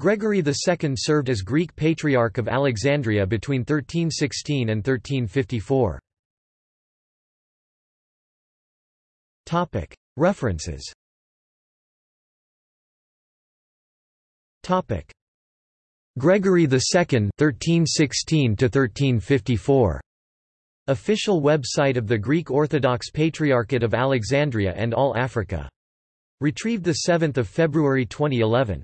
Gregory II served as Greek Patriarch of Alexandria between 1316 and 1354. References Gregory II 1316 1354 Official website of the Greek Orthodox Patriarchate of Alexandria and All Africa. Retrieved 7 February 2011.